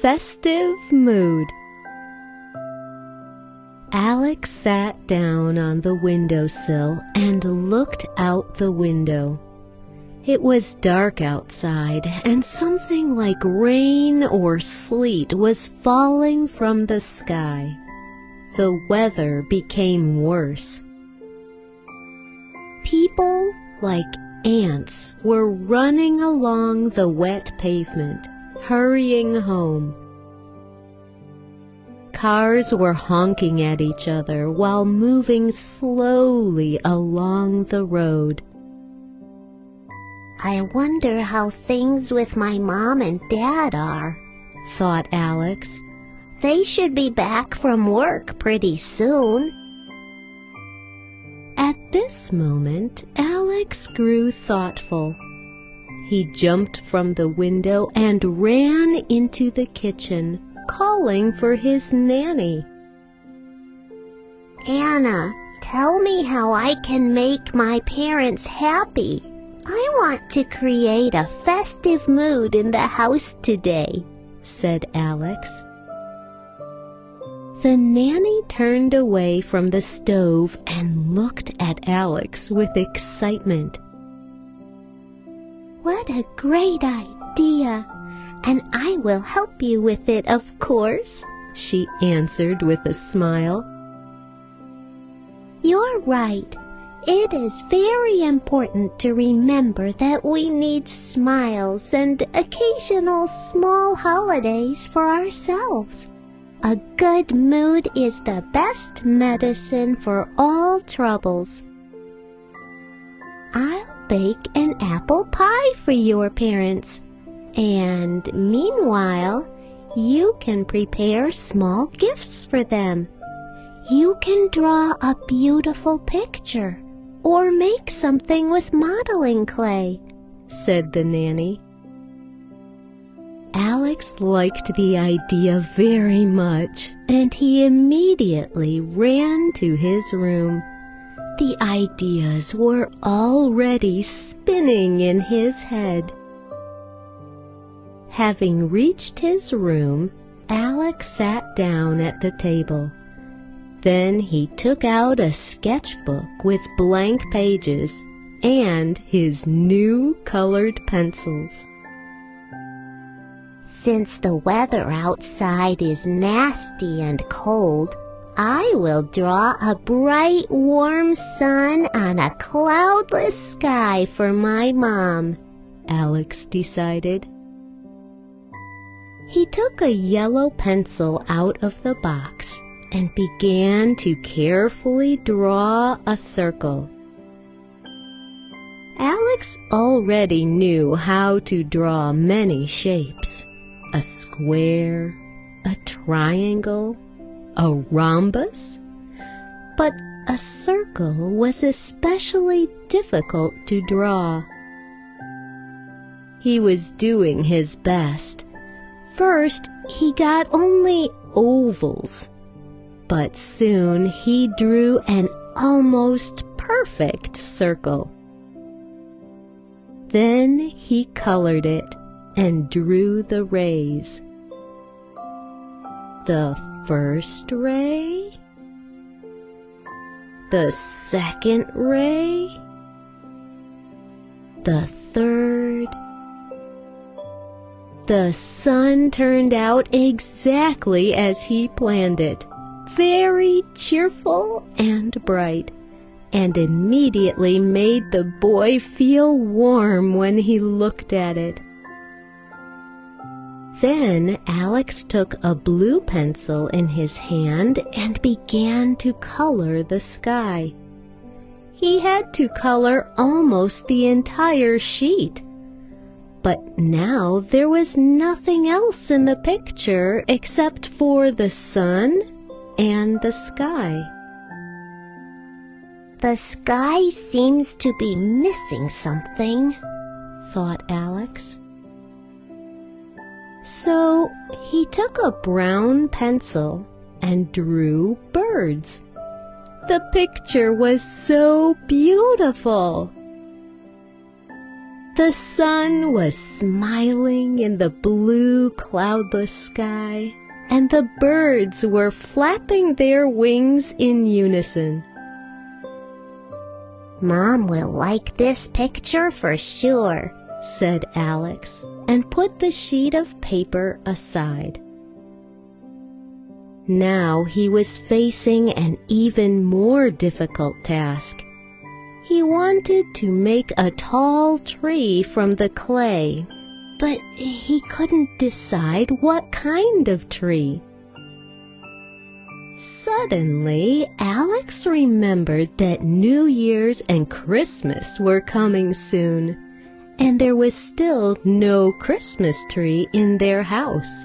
festive mood. Alex sat down on the windowsill and looked out the window. It was dark outside, and something like rain or sleet was falling from the sky. The weather became worse. People, like ants, were running along the wet pavement, hurrying home. Cars were honking at each other while moving slowly along the road. I wonder how things with my mom and dad are, thought Alex. They should be back from work pretty soon. At this moment, Alex grew thoughtful. He jumped from the window and ran into the kitchen, calling for his nanny. Anna, tell me how I can make my parents happy. I want to create a festive mood in the house today, said Alex. The nanny turned away from the stove and looked at Alex with excitement. What a great idea! And I will help you with it, of course, she answered with a smile. You're right. It is very important to remember that we need smiles and occasional small holidays for ourselves. A good mood is the best medicine for all troubles. I'll bake an apple pie for your parents. And meanwhile, you can prepare small gifts for them. You can draw a beautiful picture or make something with modeling clay, said the nanny. Alex liked the idea very much, and he immediately ran to his room. The ideas were already spinning in his head. Having reached his room, Alex sat down at the table. Then he took out a sketchbook with blank pages and his new colored pencils. Since the weather outside is nasty and cold, I will draw a bright warm sun on a cloudless sky for my mom, Alex decided. He took a yellow pencil out of the box and began to carefully draw a circle. Alex already knew how to draw many shapes. A square, a triangle, a rhombus. But a circle was especially difficult to draw. He was doing his best. First, he got only ovals but soon he drew an almost perfect circle. Then he colored it and drew the rays. The first ray, the second ray, the third. The sun turned out exactly as he planned it very cheerful and bright, and immediately made the boy feel warm when he looked at it. Then Alex took a blue pencil in his hand and began to color the sky. He had to color almost the entire sheet. But now there was nothing else in the picture except for the sun and the sky. The sky seems to be missing something, thought Alex. So he took a brown pencil and drew birds. The picture was so beautiful. The sun was smiling in the blue cloudless sky, and the birds were flapping their wings in unison. Mom will like this picture for sure, said Alex, and put the sheet of paper aside. Now he was facing an even more difficult task. He wanted to make a tall tree from the clay, but he couldn't decide what kind of tree. Suddenly, Alex remembered that New Year's and Christmas were coming soon, and there was still no Christmas tree in their house.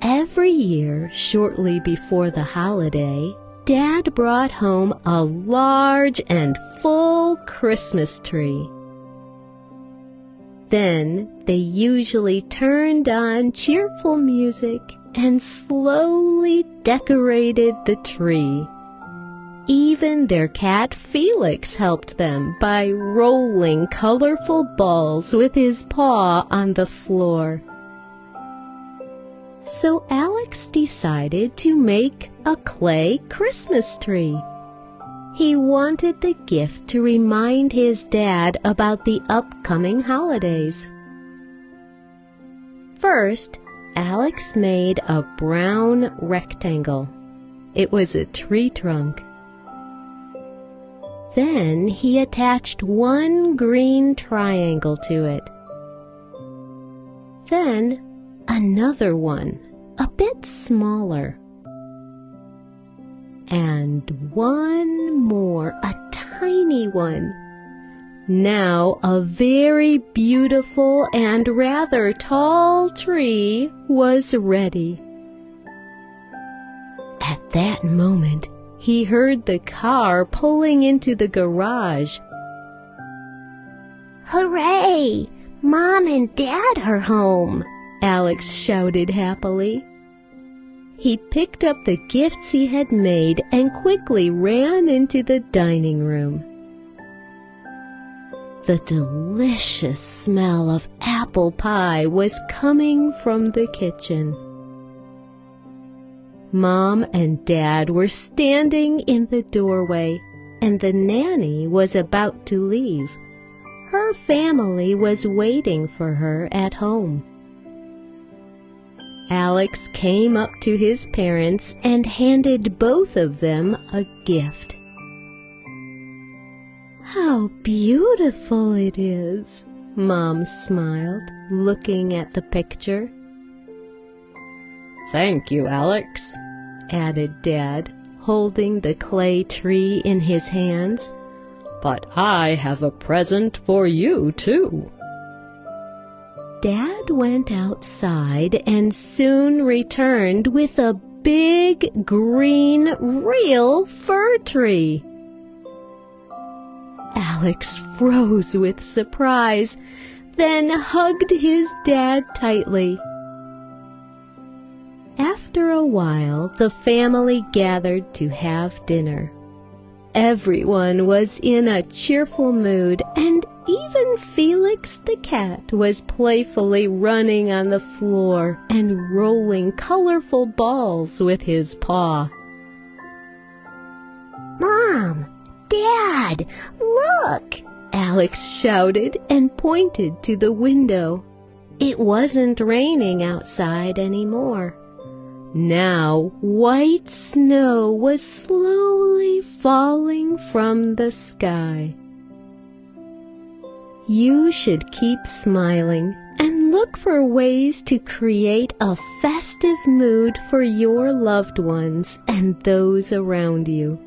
Every year, shortly before the holiday, Dad brought home a large and full Christmas tree. Then they usually turned on cheerful music and slowly decorated the tree. Even their cat Felix helped them by rolling colorful balls with his paw on the floor. So Alex decided to make a clay Christmas tree. He wanted the gift to remind his dad about the upcoming holidays. First, Alex made a brown rectangle. It was a tree trunk. Then he attached one green triangle to it. Then another one, a bit smaller. And one more, a tiny one. Now a very beautiful and rather tall tree was ready. At that moment, he heard the car pulling into the garage. Hooray! Mom and Dad are home! Alex shouted happily. He picked up the gifts he had made and quickly ran into the dining room. The delicious smell of apple pie was coming from the kitchen. Mom and Dad were standing in the doorway, and the nanny was about to leave. Her family was waiting for her at home. Alex came up to his parents and handed both of them a gift. How beautiful it is, Mom smiled, looking at the picture. Thank you, Alex, added Dad, holding the clay tree in his hands. But I have a present for you, too. Dad went outside and soon returned with a big green real fir tree. Alex froze with surprise, then hugged his dad tightly. A while, the family gathered to have dinner. Everyone was in a cheerful mood, and even Felix the cat was playfully running on the floor and rolling colorful balls with his paw. Mom! Dad! Look! Alex shouted and pointed to the window. It wasn't raining outside anymore. Now white snow was slowly falling from the sky. You should keep smiling and look for ways to create a festive mood for your loved ones and those around you.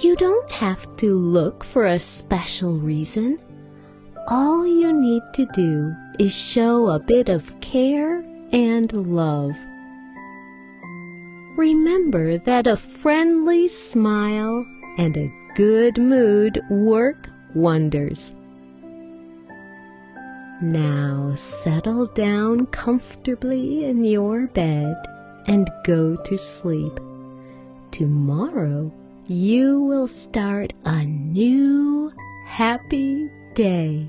You don't have to look for a special reason. All you need to do is show a bit of care and love. Remember that a friendly smile and a good mood work wonders. Now settle down comfortably in your bed and go to sleep. Tomorrow you will start a new happy day.